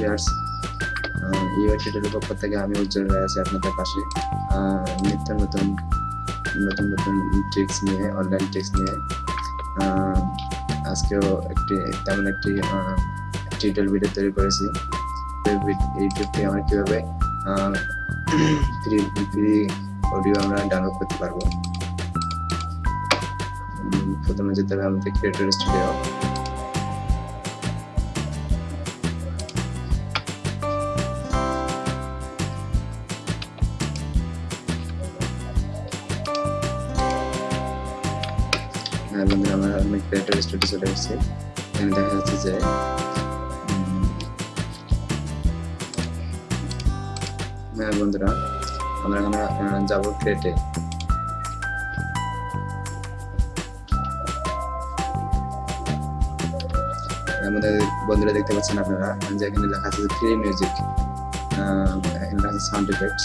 Viewers UI tutorial পক্ষ থেকে আমি উজ্জ্বল হয়ে আছি আপনাদের পাশে। নিত্য নতুন নতুন নতুন ট্রিক্স নিয়ে অনলাইন ট্রিক্স নিয়ে। আজকেও একটি, তেমন একটি টিউটোরিয়াল ভিডিও তৈরি করেছি। ইউটিউবটি আমরা কীভাবে ফ্রি ফ্রি অডিও আমরা ডাউনলোড করতে পারব? প্রথমে যেতে হবে আমাদের ক্রিয়েটর স্টুডিও হ্যাঁ বন্ধুরা আমরা আমি ক্রিয়েটর স্টুডিও চলে এসেছি এখানে দেখা যাচ্ছে যে হ্যাঁ বন্ধুরা, আমরা এখানে যাব ক্রিয়েটে আমাদের বন্ধুরা দেখতে পাচ্ছেন আপনারা যে এখানে লেখা আছে ফ্রি মিউজিক এখানে লেখা আছে সাউন্ড এফেক্টস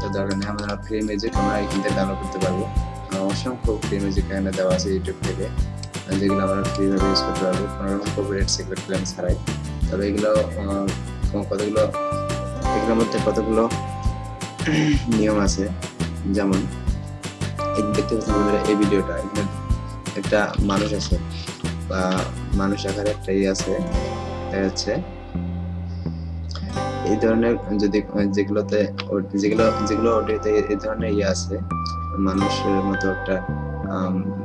তো দরকার নেই আমরা ফ্রি মিউজিক আমরা এখান থেকে ডাউনলোড করতে পারব। অসংখ্য মিউজিক এখানে দেওয়া আছে ইউটিউব থেকে। যেগুলো আমরা ফ্রিভাবে ইউজ করতে পারব কোনো রকম কপিরাইট সিক্রেট ক্লেম ছাড়াই। তবে এগুলো কতগুলো, এগুলোর মধ্যে কতগুলো নিয়ম আছে? যেমন দেখতে পাচ্ছেন এই ভিডিওটা একটা মানুষ আছে, বা মানুষ আকারে একটা ইয়ে আছে দেখা যাচ্ছে এই ধরনের যদি যেগুলোতে যেগুলো যেগুলো অডিওতে এই ধরনের ইয়ে আছে মানুষের মতো একটা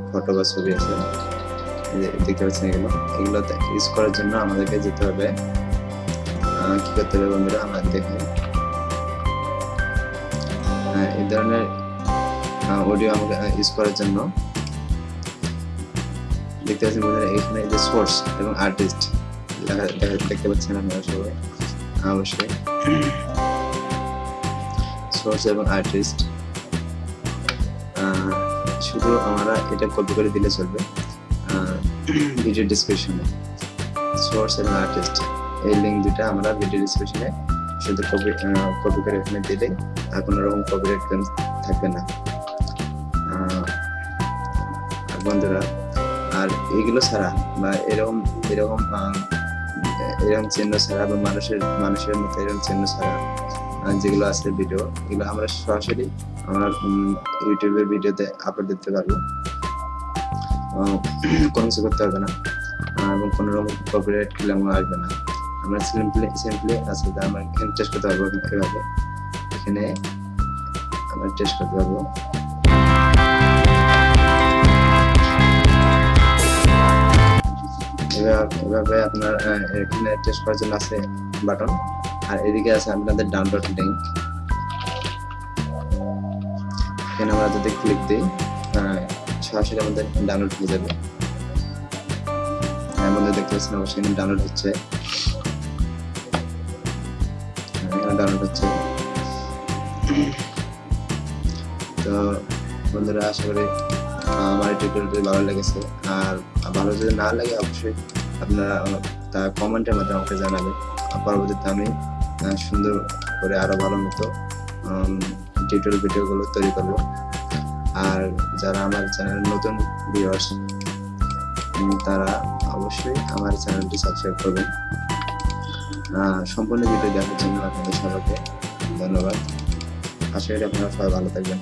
ফটো বা ছবি আছে দেখতে পাচ্ছেন এগুলো এগুলোতে ইউজ করার জন্য আমাদেরকে যেতে হবে। কি করতে হবে বন্ধুরা? আমরা দেখে আহ, এই ধরনের অডিও আমাকে ইউজ করার জন্য দেখতে পাচ্ছেন বন্ধুরা এখানে যে সোর্স এবং আর্টিস্ট দেখতে পাচ্ছেন আপনারা সবাই। অবশ্যই সোর্স এবং আর্টিস্ট শুধু আমরা এটা কপি করে দিলে চলবে। ভিডিও ডিসক্রিপশনে সোর্স এবং আর্টিস্ট এই লিঙ্ক দুটা আমরা ভিডিও ডিসক্রিপশনে শুধু কপি কপি করে এখানে দিলে আর কোনো রকম কপিরাইট থাকবে না। বন্ধুরা, আর এগুলো ছাড়া বা এরকম এরকম এরকম চিহ্ন ছাড়া বা মানুষের মানুষের মতো এরকম চিহ্ন ছাড়া যেগুলো আছে ভিডিও এগুলো আমরা সরাসরি আমরা ইউটিউবের ভিডিওতে আপলোড দিতে পারব। কোনো কিছু করতে হবে না। এবং কোনো রকম কপিরাইট ক্লেমও আসবে না। আমরা সিম্পলি সিম্পলি আছে আমরা এখানে টেস্ট করতে পারব এভাবে। এখানে আমরা টেস্ট করতে পারব। এভাবে আপনার এখানে টেস্ট করার জন্য আছে বাটন আর এদিকে আছে আপনাদের ডাউনলোড লিঙ্ক এখানে আমরা যদি ক্লিক দিই সরাসরি আমাদের ডাউনলোড হয়ে যাবে। হ্যাঁ, আমাদের দেখতে পাচ্ছেন অবশ্যই ডাউনলোড হচ্ছে। হ্যাঁ, ডাউনলোড হচ্ছে। তো বন্ধুরা আশা করি আমার এই টিউটোরিয়ালটি ভালো লেগেছে আর ভালো যদি না লাগে, অবশ্যই আপনারা তা কমেন্টের মাধ্যমে আমাকে জানাবেন। পরবর্তীতে আমি সুন্দর করে আরও ভালো মতো টিউটোরিয়াল ভিডিওগুলো তৈরি করব। আর যারা আমার চ্যানেল নতুন ভিউয়ার্স তারা অবশ্যই আমার চ্যানেলটি সাবস্ক্রাইব করবেন। সম্পূর্ণ ভিডিও দেখার জন্য আপনাদের সবাইকে ধন্যবাদ। আশা করি আপনারা সবাই ভালো থাকবেন।